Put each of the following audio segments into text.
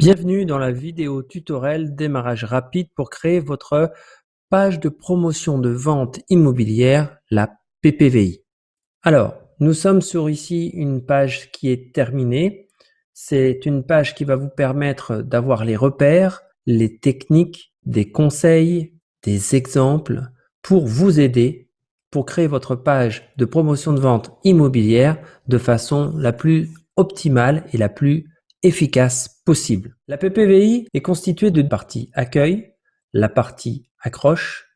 Bienvenue dans la vidéo tutoriel démarrage rapide pour créer votre page de promotion de vente immobilière, la PPVI. Alors, nous sommes sur ici une page qui est terminée. C'est une page qui va vous permettre d'avoir les repères, les techniques, des conseils, des exemples pour vous aider pour créer votre page de promotion de vente immobilière de façon la plus optimale et la plus efficace possible. La PPVI est constituée d'une partie accueil, la partie accroche,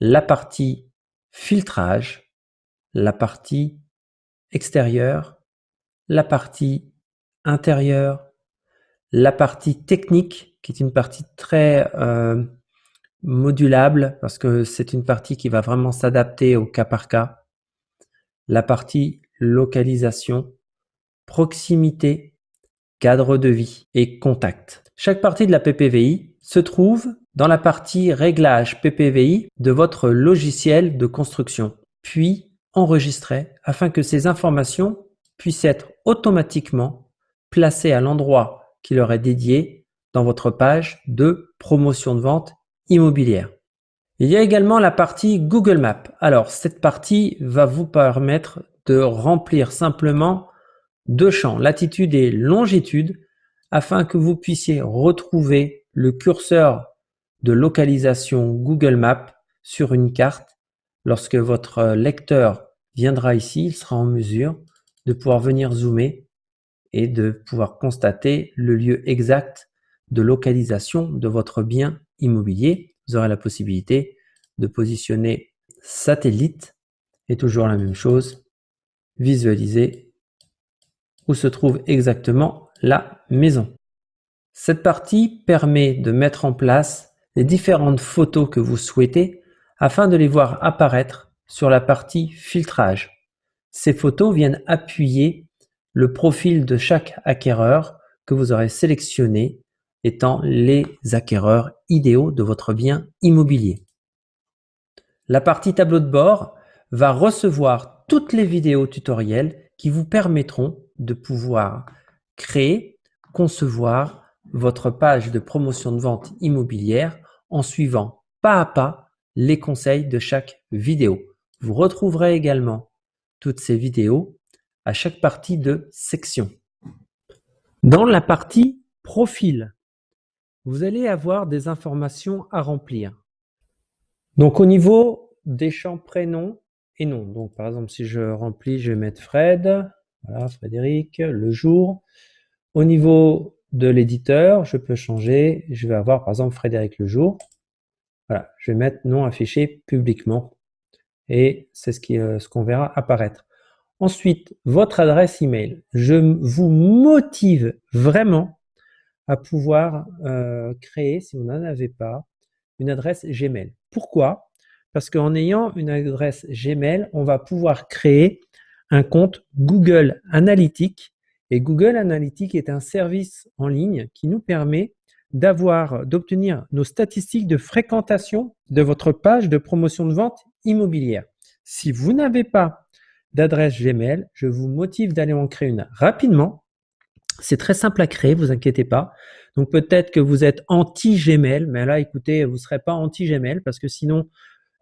la partie filtrage, la partie extérieure, la partie intérieure, la partie technique qui est une partie très euh, modulable parce que c'est une partie qui va vraiment s'adapter au cas par cas, la partie localisation, proximité cadre de vie et contact. Chaque partie de la PPVI se trouve dans la partie réglage PPVI de votre logiciel de construction, puis enregistrée afin que ces informations puissent être automatiquement placées à l'endroit qui leur est dédié dans votre page de promotion de vente immobilière. Il y a également la partie Google Maps. Alors, cette partie va vous permettre de remplir simplement deux champs, latitude et longitude, afin que vous puissiez retrouver le curseur de localisation Google Maps sur une carte. Lorsque votre lecteur viendra ici, il sera en mesure de pouvoir venir zoomer et de pouvoir constater le lieu exact de localisation de votre bien immobilier. Vous aurez la possibilité de positionner satellite et toujours la même chose, visualiser où se trouve exactement la maison. Cette partie permet de mettre en place les différentes photos que vous souhaitez afin de les voir apparaître sur la partie filtrage. Ces photos viennent appuyer le profil de chaque acquéreur que vous aurez sélectionné étant les acquéreurs idéaux de votre bien immobilier. La partie tableau de bord va recevoir toutes les vidéos tutoriels qui vous permettront de pouvoir créer, concevoir votre page de promotion de vente immobilière en suivant pas à pas les conseils de chaque vidéo. Vous retrouverez également toutes ces vidéos à chaque partie de section. Dans la partie profil, vous allez avoir des informations à remplir. Donc au niveau des champs prénom et nom. Donc par exemple si je remplis, je vais mettre Fred, voilà, Frédéric, le jour. Au niveau de l'éditeur, je peux changer. Je vais avoir par exemple Frédéric le jour. Voilà, je vais mettre nom affiché publiquement. Et c'est ce euh, qu'on ce verra apparaître. Ensuite, votre adresse email. Je vous motive vraiment à pouvoir euh, créer, si vous n'en avez pas, une adresse Gmail. Pourquoi? Parce qu'en ayant une adresse Gmail, on va pouvoir créer un compte Google Analytics. Et Google Analytics est un service en ligne qui nous permet d'avoir, d'obtenir nos statistiques de fréquentation de votre page de promotion de vente immobilière. Si vous n'avez pas d'adresse Gmail, je vous motive d'aller en créer une rapidement. C'est très simple à créer, vous inquiétez pas. Donc peut-être que vous êtes anti-Gmail, mais là, écoutez, vous ne serez pas anti-Gmail parce que sinon,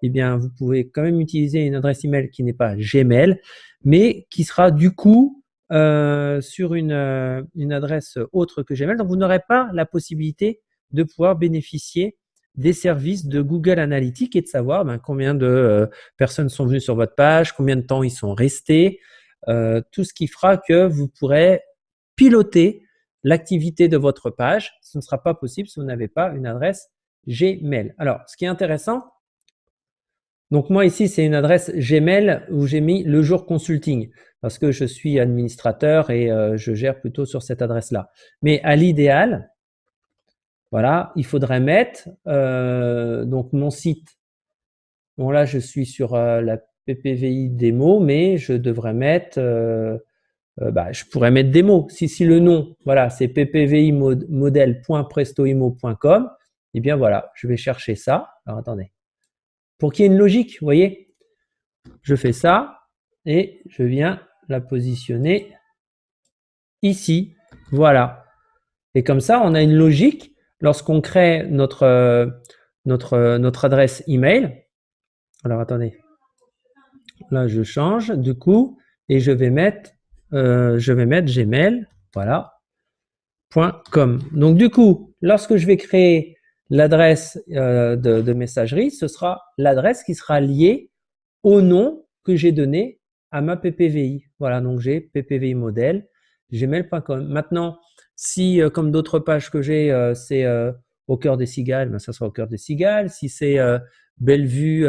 eh bien, vous pouvez quand même utiliser une adresse email qui n'est pas Gmail, mais qui sera du coup euh, sur une, euh, une, adresse autre que Gmail. Donc, vous n'aurez pas la possibilité de pouvoir bénéficier des services de Google Analytics et de savoir ben, combien de euh, personnes sont venues sur votre page, combien de temps ils sont restés, tout ce qui fera que vous pourrez piloter l'activité de votre page. Ce ne sera pas possible si vous n'avez pas une adresse Gmail. Alors, ce qui est intéressant, donc moi ici, c'est une adresse Gmail où j'ai mis le jour consulting parce que je suis administrateur et euh, je gère plutôt sur cette adresse-là. Mais à l'idéal, voilà, il faudrait mettre euh, donc mon site. Bon là, je suis sur euh, la PPVI démo, mais je devrais mettre, bah, je pourrais mettre démo. Si, si le nom, voilà, c'est ppvi modèle.prestoimo.com, eh bien voilà, je vais chercher ça. Alors attendez pour qu'il y ait une logique, vous voyez? Je fais ça et je viens la positionner ici. Voilà. Et comme ça, on a une logique lorsqu'on crée notre, notre, notre adresse email. Alors, attendez. Là, je change du coup et je vais mettre, euh, je vais mettre Gmail. Donc, du coup, lorsque je vais créer l'adresse euh, de, messagerie, ce sera l'adresse qui sera liée au nom que j'ai donné à ma PPVI. Voilà, donc j'ai PPVI modèle, gmail.com. Maintenant, si, euh, comme d'autres pages que j'ai, euh, c'est au cœur des cigales, ben, ça sera au cœur des cigales. Si c'est Bellevue,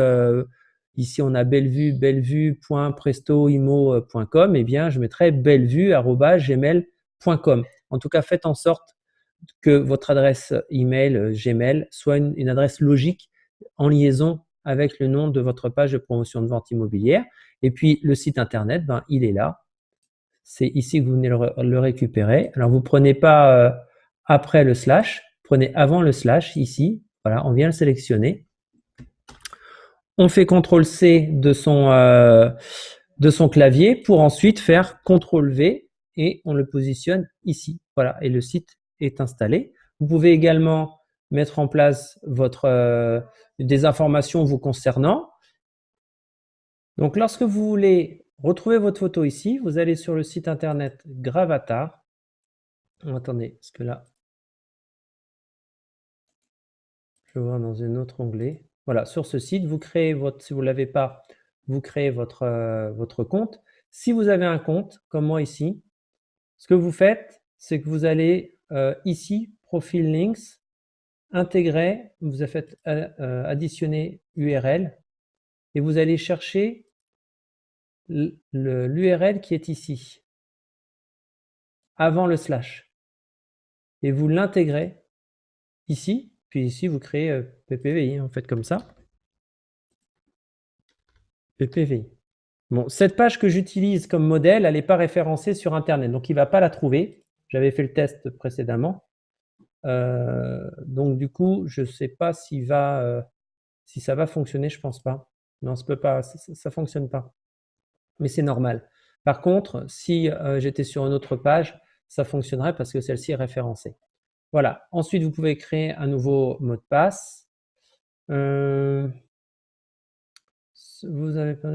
ici on a bellevue, bellevue.prestoimo.com, eh bien je mettrai bellevue.gmail.com. En tout cas, faites en sorte que votre adresse email Gmail soit une, adresse logique en liaison avec le nom de votre page de promotion de vente immobilière. Et puis le site internet, ben, il est là. C'est ici que vous venez le, récupérer. Alors vous prenez pas euh, après le slash, prenez avant le slash ici. Voilà, on vient le sélectionner. On fait CTRL C de son, euh, de son clavier pour ensuite faire CTRL V et on le positionne ici. Voilà, et le site est installé. Vous pouvez également mettre en place votre, euh, des informations vous concernant. Donc, lorsque vous voulez retrouver votre photo ici, vous allez sur le site internet Gravatar. attendez, parce que là, je vais voir dans un autre onglet. Voilà, sur ce site, vous créez votre, si vous ne l'avez pas, vous créez votre, euh, votre compte. Si vous avez un compte, comme moi ici, ce que vous faites, c'est que vous allez euh, ici, Profil Links, intégrer, vous avez euh, additionner URL et vous allez chercher l'URL qui est ici, avant le slash. Et vous l'intégrez ici, puis ici vous créez euh, PPVI, en fait comme ça. PPVI. Bon, cette page que j'utilise comme modèle, elle n'est pas référencée sur Internet, donc il ne va pas la trouver. J'avais fait le test précédemment. Euh, donc du coup, je ne sais pas va, euh, si ça va fonctionner, je pense pas. Non, ça peut pas, ça, ne fonctionne pas. Mais c'est normal. Par contre, si euh, j'étais sur une autre page, ça fonctionnerait parce que celle-ci est référencée. Voilà. Ensuite, vous pouvez créer un nouveau mot de passe. vous avez pas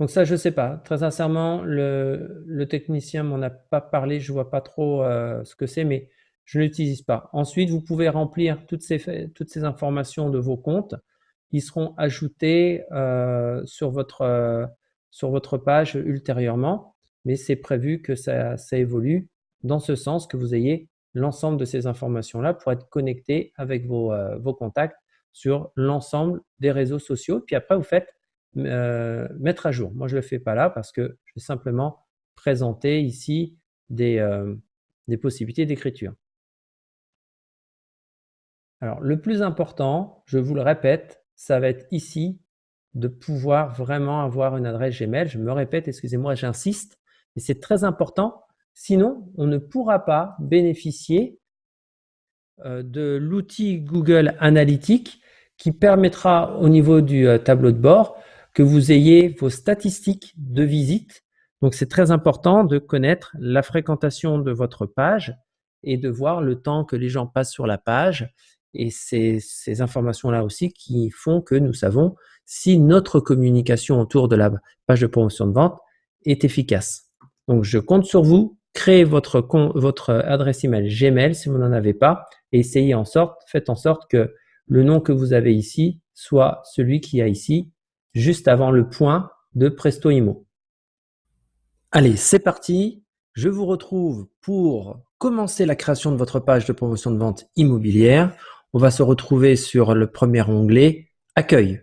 donc ça, je ne sais pas. Très sincèrement, le, technicien m'en a pas parlé. Je ne vois pas trop euh, ce que c'est, mais je ne l'utilise pas. Ensuite, vous pouvez remplir toutes ces, informations de vos comptes. Ils seront ajoutés euh, sur, votre, euh, sur votre page ultérieurement, mais c'est prévu que ça, évolue dans ce sens que vous ayez l'ensemble de ces informations-là pour être connecté avec vos contacts sur l'ensemble des réseaux sociaux. Puis après, vous faites euh, mettre à jour. Moi, je ne le fais pas là parce que je vais simplement présenter ici des, euh, des possibilités d'écriture. Alors, le plus important, je vous le répète, ça va être ici de pouvoir vraiment avoir une adresse Gmail. Je me répète, excusez-moi, j'insiste, mais c'est très important. Sinon, on ne pourra pas bénéficier euh, de l'outil Google Analytics qui permettra au niveau du tableau de bord que vous ayez vos statistiques de visite. Donc, c'est très important de connaître la fréquentation de votre page et de voir le temps que les gens passent sur la page. Et c'est ces informations-là aussi qui font que nous savons si notre communication autour de la page de promotion de vente est efficace. Donc, je compte sur vous. Créez votre, votre adresse email Gmail si vous n'en avez pas et essayez en sorte, faites en sorte que le nom que vous avez ici soit celui qui a ici juste avant le point de Presto Imo. Allez, c'est parti. Je vous retrouve pour commencer la création de votre page de promotion de vente immobilière. On va se retrouver sur le premier onglet Accueil.